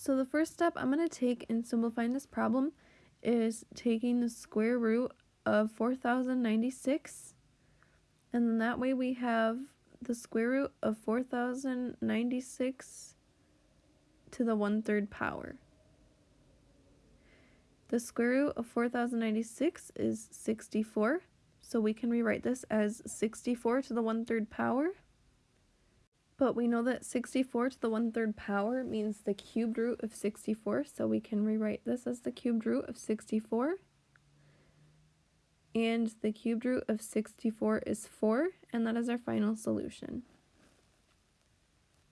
So the first step I'm going to take in simplifying this problem is taking the square root of 4096 and then that way we have the square root of 4096 to the one-third power. The square root of 4096 is 64, so we can rewrite this as 64 to the one-third power. But we know that 64 to the one-third power means the cubed root of 64, so we can rewrite this as the cubed root of 64. And the cubed root of 64 is 4, and that is our final solution.